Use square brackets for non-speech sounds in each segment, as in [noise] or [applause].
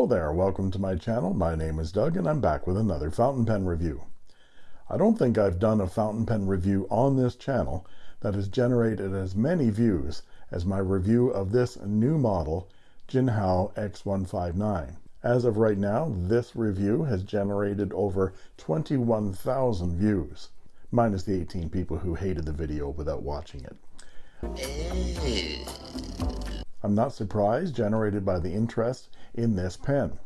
Hello there, welcome to my channel. My name is Doug and I'm back with another fountain pen review. I don't think I've done a fountain pen review on this channel that has generated as many views as my review of this new model Jinhao X159. As of right now, this review has generated over 21,000 views, minus the 18 people who hated the video without watching it. I'm not surprised, generated by the interest in this pen.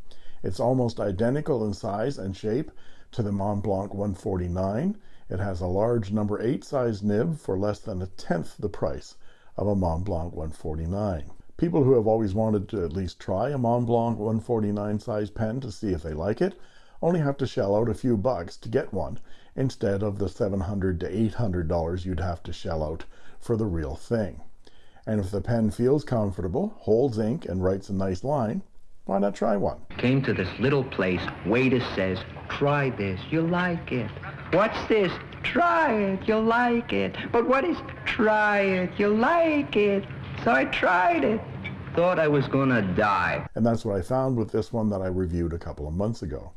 It's almost identical in size and shape to the Montblanc 149. It has a large number 8 size nib for less than a tenth the price of a Montblanc 149. People who have always wanted to at least try a Montblanc 149 size pen to see if they like it only have to shell out a few bucks to get one instead of the 700 to 800 dollars you'd have to shell out for the real thing. And if the pen feels comfortable, holds ink, and writes a nice line, why not try one? Came to this little place. Waiter says, try this. You'll like it. What's this? Try it. You'll like it. But what is try it? You'll like it. So I tried it. Thought I was gonna die. And that's what I found with this one that I reviewed a couple of months ago.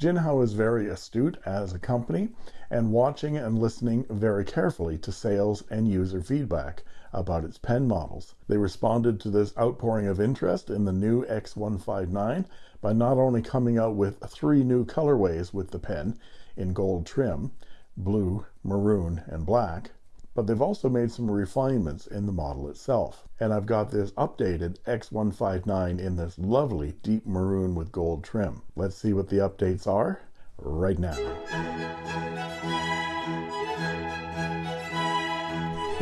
Jinhao is very astute as a company and watching and listening very carefully to sales and user feedback about its pen models. They responded to this outpouring of interest in the new X159 by not only coming out with three new colorways with the pen in gold trim, blue, maroon, and black, but they've also made some refinements in the model itself. And I've got this updated X159 in this lovely deep maroon with gold trim. Let's see what the updates are right now.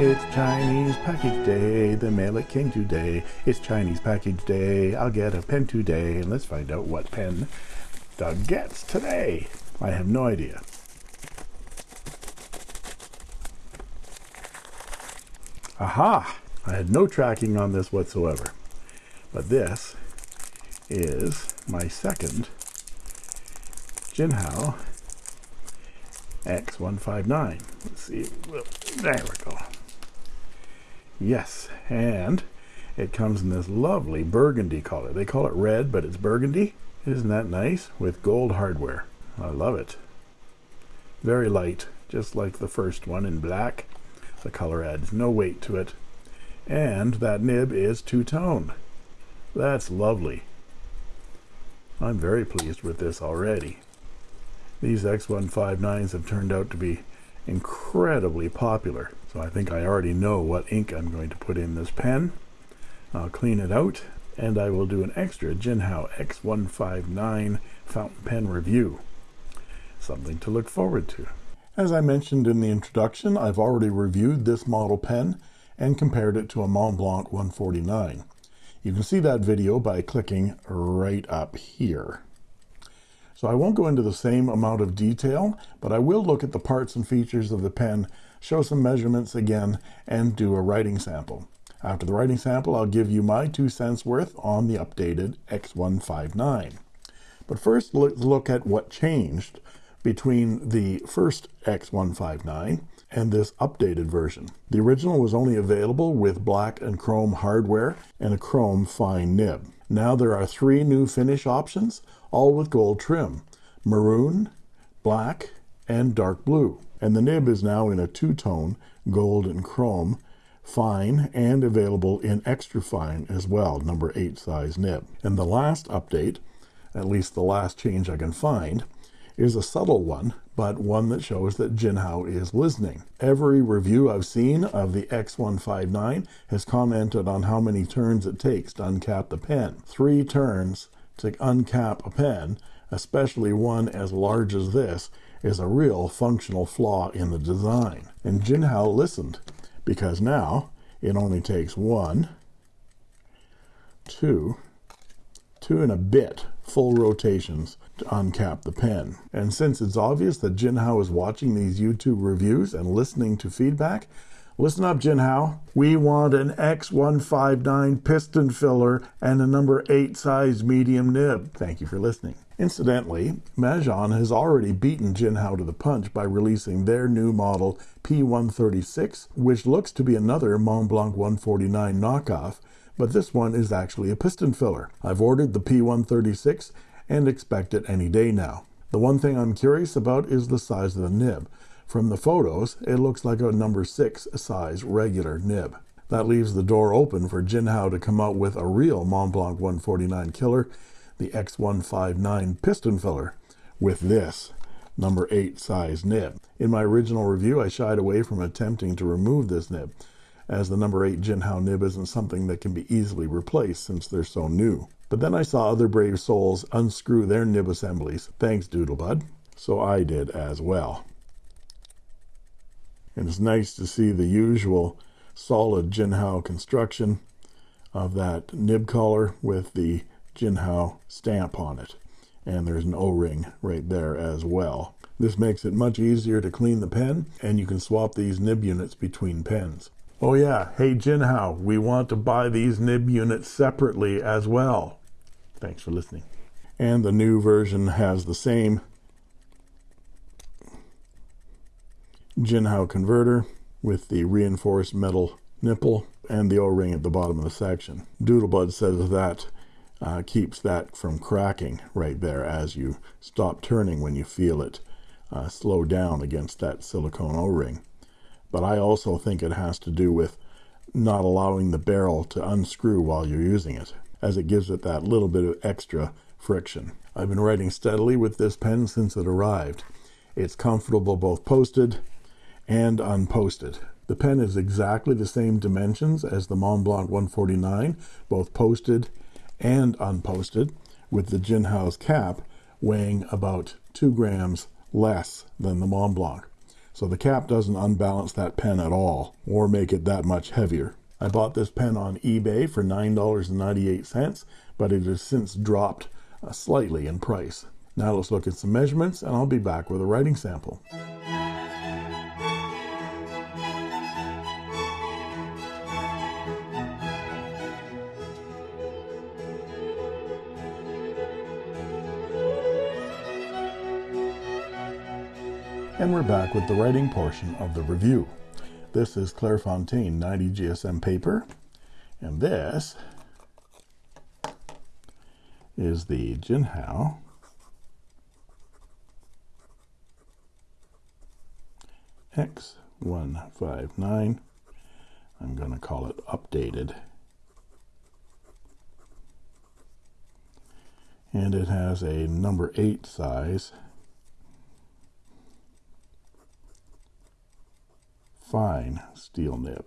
It's Chinese package day, the mail it came today. It's Chinese package day, I'll get a pen today. And let's find out what pen Doug gets today. I have no idea. Aha! I had no tracking on this whatsoever. But this is my second Jinhao X159. Let's see. There we go. Yes, and it comes in this lovely burgundy color. They call it red, but it's burgundy. Isn't that nice? With gold hardware. I love it. Very light, just like the first one in black. The color adds no weight to it. And that nib is two-tone. That's lovely. I'm very pleased with this already. These X159s have turned out to be incredibly popular. So I think I already know what ink I'm going to put in this pen. I'll clean it out and I will do an extra Jinhao X159 fountain pen review. Something to look forward to. As I mentioned in the introduction, I've already reviewed this model pen and compared it to a Montblanc 149. You can see that video by clicking right up here. So I won't go into the same amount of detail, but I will look at the parts and features of the pen, show some measurements again, and do a writing sample. After the writing sample, I'll give you my two cents worth on the updated X159. But first, let's look at what changed between the first X159 and this updated version. The original was only available with black and chrome hardware and a chrome fine nib. Now there are three new finish options, all with gold trim, maroon, black, and dark blue. And the nib is now in a two-tone, gold and chrome, fine, and available in extra fine as well, number 8 size nib. And the last update, at least the last change I can find, is a subtle one, but one that shows that Jinhao is listening. Every review I've seen of the X159 has commented on how many turns it takes to uncap the pen. Three turns to uncap a pen, especially one as large as this, is a real functional flaw in the design. And Jinhao listened, because now it only takes one, two, two and a bit full rotations to uncap the pen. And since it's obvious that Jinhao is watching these YouTube reviews and listening to feedback, listen up Jinhao. We want an X159 piston filler and a number 8 size medium nib. Thank you for listening. Incidentally, Majohn has already beaten Jinhao to the punch by releasing their new model P136, which looks to be another Montblanc 149 knockoff, but this one is actually a piston filler. I've ordered the P136 and expect it any day now. The one thing I'm curious about is the size of the nib. From the photos, it looks like a number 6 size regular nib. That leaves the door open for Jinhao to come out with a real Montblanc 149 killer, the X159 piston filler, with this number 8 size nib. In my original review, I shied away from attempting to remove this nib, as the number 8 Jinhao nib isn't something that can be easily replaced since they're so new. But then I saw other brave souls unscrew their nib assemblies, thanks Doodlebud, so I did as well. And it's nice to see the usual solid Jinhao construction of that nib collar with the Jinhao stamp on it. And there's an O-ring right there as well. This makes it much easier to clean the pen, and you can swap these nib units between pens. Oh yeah, hey Jinhao, we want to buy these nib units separately as well. Thanks for listening. And the new version has the same Jinhao converter with the reinforced metal nipple and the O-ring at the bottom of the section. Doodlebud says that uh, keeps that from cracking right there as you stop turning when you feel it uh, slow down against that silicone O-ring but I also think it has to do with not allowing the barrel to unscrew while you're using it, as it gives it that little bit of extra friction. I've been writing steadily with this pen since it arrived. It's comfortable both posted and unposted. The pen is exactly the same dimensions as the Montblanc 149, both posted and unposted, with the Jinhao's cap weighing about 2 grams less than the Montblanc so the cap doesn't unbalance that pen at all or make it that much heavier. I bought this pen on eBay for $9.98, but it has since dropped uh, slightly in price. Now let's look at some measurements and I'll be back with a writing sample. And we're back with the writing portion of the review. This is Clairefontaine 90 GSM paper, and this is the Jinhao X159. I'm going to call it updated. And it has a number 8 size fine steel nib.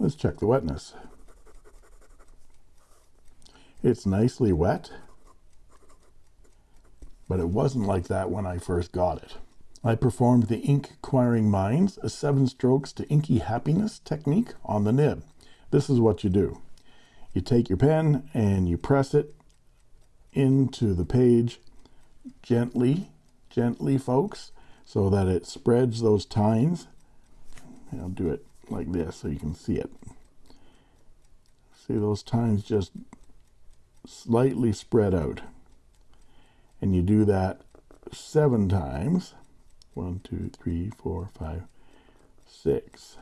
Let's check the wetness. It's nicely wet, but it wasn't like that when I first got it. I performed the Ink Acquiring Minds, a seven strokes to inky happiness technique on the nib. This is what you do. You take your pen and you press it into the page gently, gently, folks, so that it spreads those tines. And I'll do it like this so you can see it. See those tines just slightly spread out. And you do that seven times. One, two, three, four, five, six,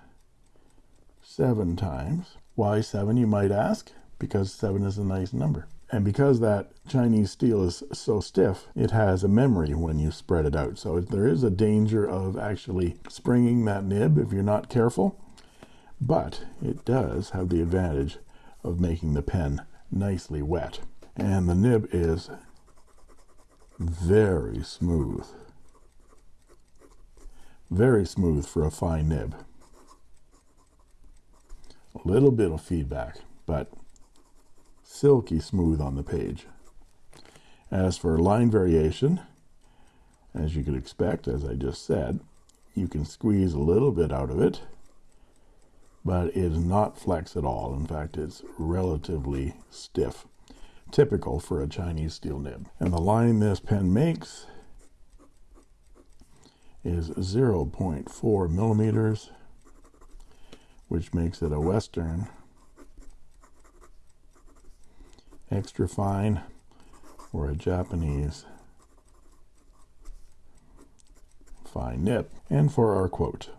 seven times. Why seven, you might ask? Because seven is a nice number. And because that Chinese steel is so stiff, it has a memory when you spread it out. So there is a danger of actually springing that nib if you're not careful. But it does have the advantage of making the pen nicely wet. And the nib is very smooth. Very smooth for a fine nib. A little bit of feedback, but silky smooth on the page. As for line variation, as you could expect, as I just said, you can squeeze a little bit out of it, but it is not flex at all. In fact, it's relatively stiff, typical for a Chinese steel nib. And the line this pen makes is 0.4 millimeters, which makes it a Western extra fine or a Japanese fine nib. And for our quote.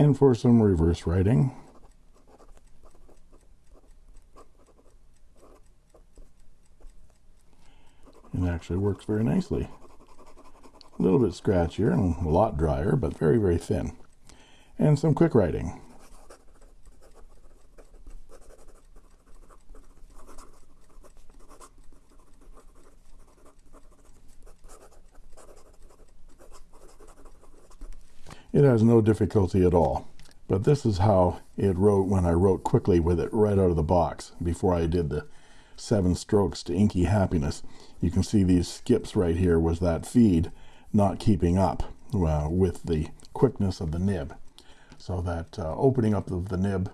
And for some reverse writing. It actually works very nicely. A little bit scratchier and a lot drier, but very, very thin. And some quick writing. It has no difficulty at all. But this is how it wrote when I wrote quickly with it right out of the box before I did the seven strokes to inky happiness. You can see these skips right here was that feed not keeping up well, with the quickness of the nib. So that uh, opening up of the nib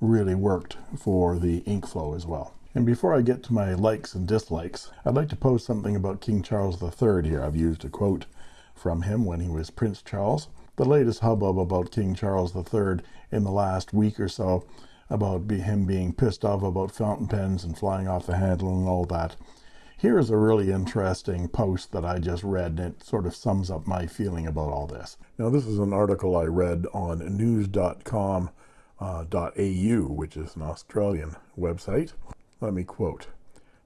really worked for the ink flow as well. And before I get to my likes and dislikes, I'd like to post something about King Charles III here. I've used a quote from him when he was Prince Charles the latest hubbub about King Charles III in the last week or so about him being pissed off about fountain pens and flying off the handle and all that. Here is a really interesting post that I just read, and it sort of sums up my feeling about all this. Now, this is an article I read on news.com.au, uh, which is an Australian website. Let me quote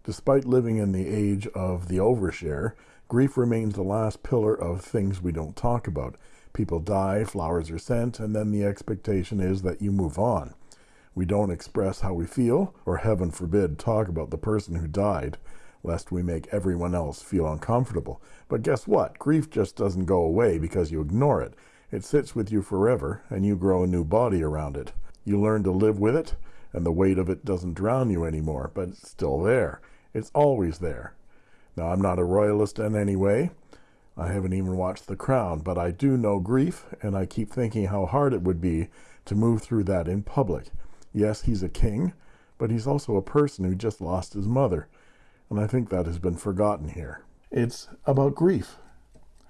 Despite living in the age of the overshare, grief remains the last pillar of things we don't talk about. People die, flowers are sent, and then the expectation is that you move on. We don't express how we feel, or heaven forbid, talk about the person who died, lest we make everyone else feel uncomfortable. But guess what? Grief just doesn't go away because you ignore it. It sits with you forever, and you grow a new body around it. You learn to live with it, and the weight of it doesn't drown you anymore, but it's still there. It's always there. Now, I'm not a royalist in any way. I haven't even watched The Crown, but I do know grief, and I keep thinking how hard it would be to move through that in public. Yes, he's a king, but he's also a person who just lost his mother, and I think that has been forgotten here. It's about grief.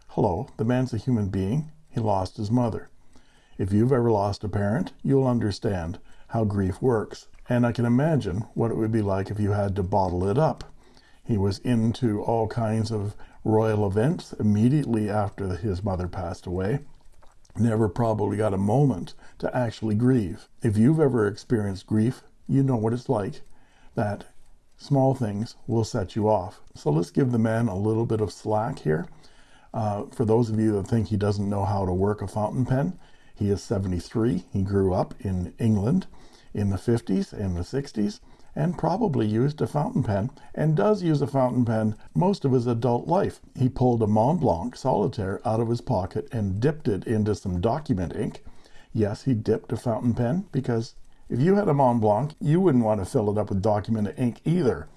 Hello, the man's a human being. He lost his mother. If you've ever lost a parent, you'll understand how grief works. And I can imagine what it would be like if you had to bottle it up. He was into all kinds of royal events immediately after his mother passed away. Never probably got a moment to actually grieve. If you've ever experienced grief, you know what it's like. That small things will set you off. So let's give the man a little bit of slack here. Uh, for those of you that think he doesn't know how to work a fountain pen, he is 73. He grew up in England in the 50s and the 60s and probably used a fountain pen and does use a fountain pen most of his adult life. He pulled a Mont Blanc solitaire out of his pocket and dipped it into some document ink. Yes, he dipped a fountain pen because if you had a Mont Blanc, you wouldn't want to fill it up with document ink either.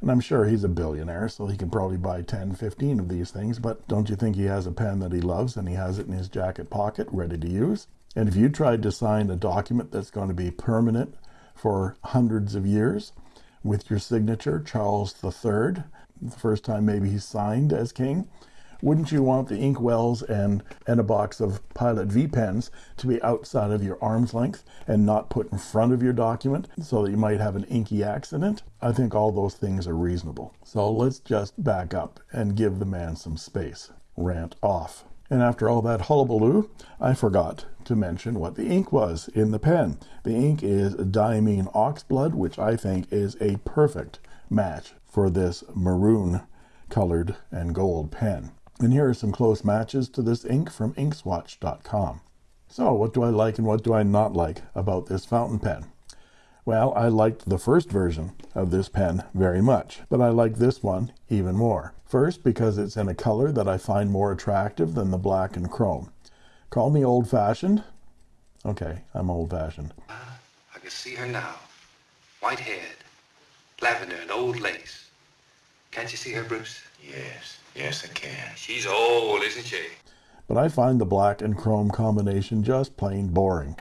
And I'm sure he's a billionaire, so he can probably buy 10, 15 of these things. But don't you think he has a pen that he loves and he has it in his jacket pocket ready to use? And if you tried to sign a document that's going to be permanent for hundreds of years with your signature, Charles III, the first time maybe he signed as king. Wouldn't you want the inkwells and, and a box of Pilot V pens to be outside of your arm's length and not put in front of your document so that you might have an inky accident? I think all those things are reasonable. So let's just back up and give the man some space. Rant off. And after all that hullabaloo, I forgot to mention what the ink was in the pen. The ink is diamine oxblood, which I think is a perfect match for this maroon colored and gold pen. And here are some close matches to this ink from inkswatch.com. So, what do I like and what do I not like about this fountain pen? Well, I liked the first version of this pen very much, but I like this one even more. First, because it's in a color that I find more attractive than the black and chrome. Call me old fashioned. Okay, I'm old fashioned. I can see her now. White haired, lavender and old lace. Can't you see her, Bruce? Yes, yes, I can. She's old, isn't she? But I find the black and chrome combination just plain boring.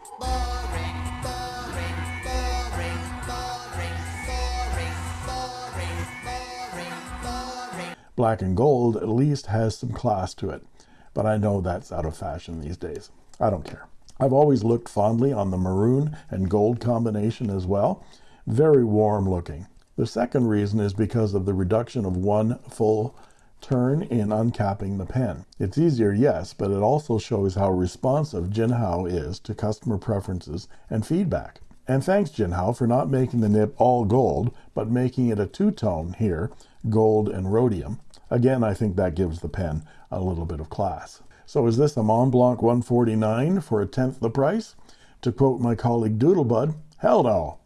Black and gold at least has some class to it, but I know that's out of fashion these days. I don't care. I've always looked fondly on the maroon and gold combination as well. Very warm looking. The second reason is because of the reduction of one full turn in uncapping the pen. It's easier, yes, but it also shows how responsive Jinhao is to customer preferences and feedback. And thanks Jinhao for not making the nib all gold, but making it a two-tone here, gold and rhodium. Again, I think that gives the pen a little bit of class. So is this a Mont Blanc 149 for a tenth the price? To quote my colleague Doodlebud, hell no.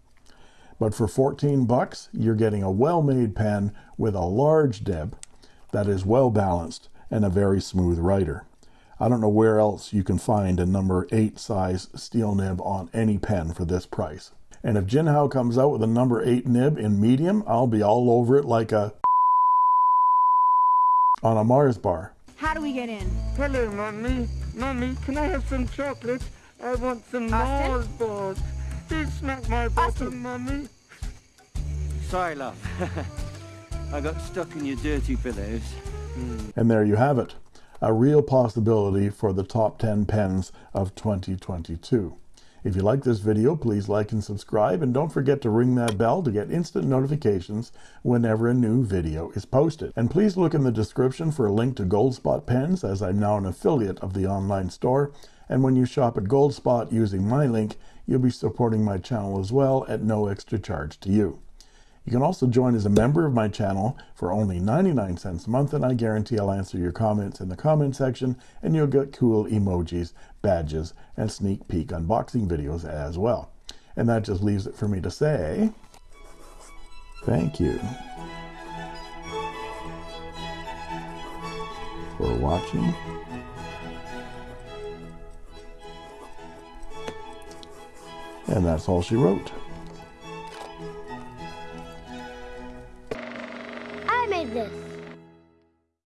But for 14 bucks, you're getting a well-made pen with a large nib that is well balanced and a very smooth writer. I don't know where else you can find a number 8 size steel nib on any pen for this price. And if Jinhao comes out with a number 8 nib in medium, I'll be all over it like a on a Mars bar. How do we get in? Hello, Mommy. Mommy, can I have some chocolate? I want some Austin? Mars bars. Please smack my bottom, Austin. Mommy. Sorry, love. [laughs] I got stuck in your dirty pillows. Hmm. And there you have it. A real possibility for the top 10 pens of 2022. If you like this video, please like and subscribe, and don't forget to ring that bell to get instant notifications whenever a new video is posted. And please look in the description for a link to Goldspot pens, as I'm now an affiliate of the online store. And when you shop at Goldspot using my link, you'll be supporting my channel as well at no extra charge to you. You can also join as a member of my channel for only 99 cents a month, and I guarantee I'll answer your comments in the comment section, and you'll get cool emojis, badges, and sneak peek unboxing videos as well. And that just leaves it for me to say thank you for watching. And that's all she wrote. this.